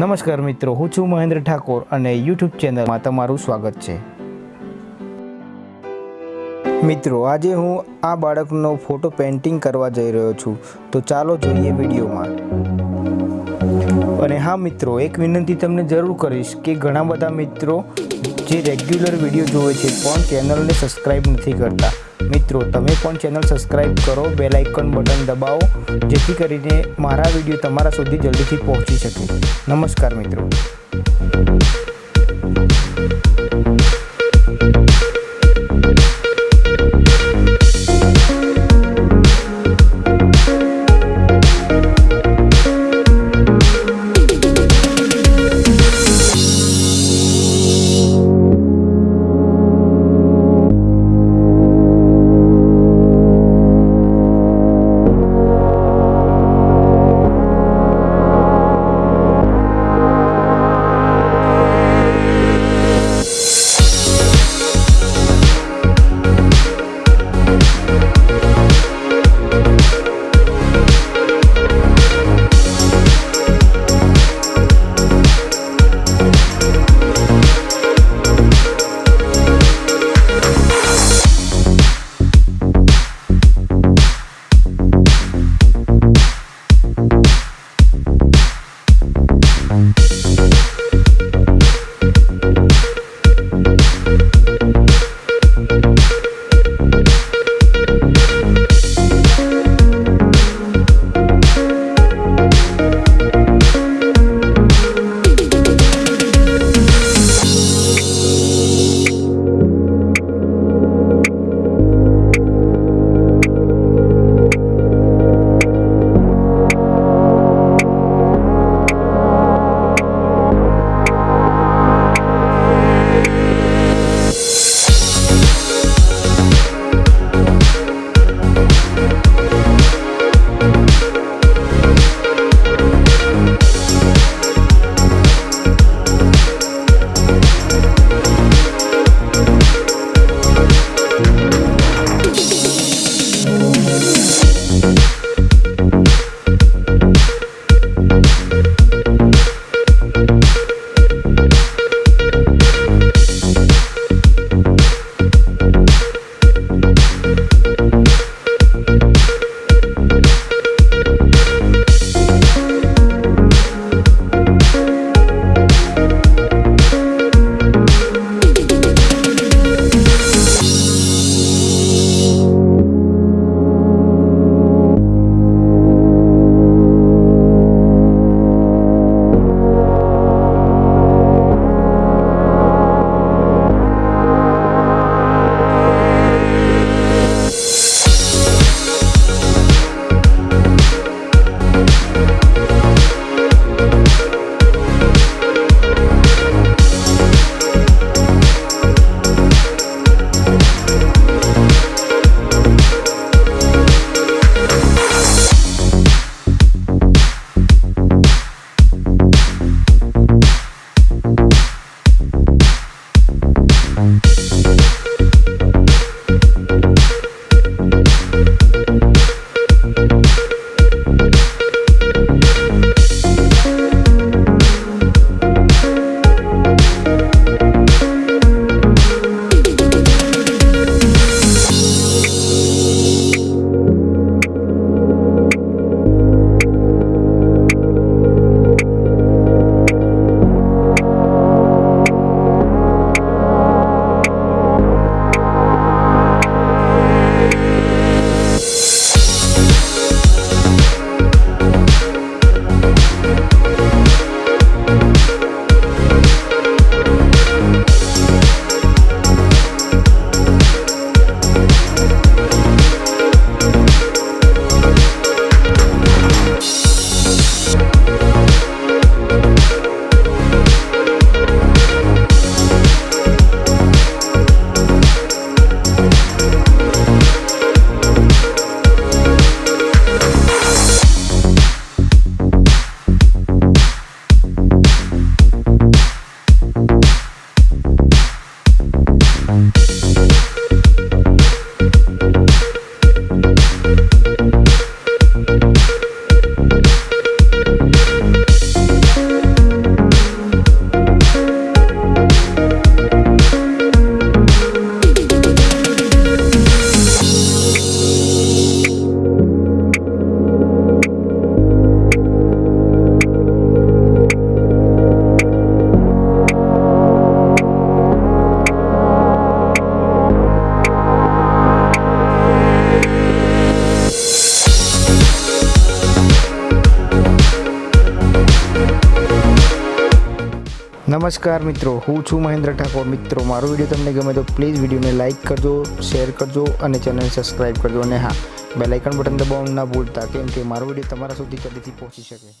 નમસ્કાર મિત્રો, હું છું મહેન્દ્ર ઠાકોર અને યુટ્યુબ ચેનલમાં તમારું સ્વાગત છે. મિત્રો, આજે હું આ બાળકનો ફોટો પેઇન્ટિંગ કરવા જઈ રહ્યો છું, તો ચાલો જોઈએ વિડીયોમાં. અને હા મિત્રો, એક વિનંતી તમને જરૂર કરીશ કે ઘણા બધા મિત્રો જે રેગ્યુલર વીડિયો જોવે છે, પણ ચેનલને સબસ્ક્રાઈબ નથી કરતા મિત્રો, તમે પણ ચેનલ સબસ્ક્રાઈબ કરો બેલ આઇકન બટન દબાવો, જેથી કરીને મારા વીડિયો તમારા સુધી જલ્દીથી પહોંચી શકે. નમસ્કાર મિત્રો. Thank નમસ્કાર મિત્રો, હું છું મહેન્દ્ર ઠાકોર. મિત્રો, મારો વીડિયો તમને ગમે તો પ્લીઝ વિડીયોને લાઇક કરજો શેર કરજો અને ચેનલને સબસ્ક્રાઈબ કરજો. અને હા બેલાઇકન બટન દબાવવાનું ના ભૂલતા, કેમ કે મારો વીડિયો તમારા સુધી કદીથી પહોંચી શકે?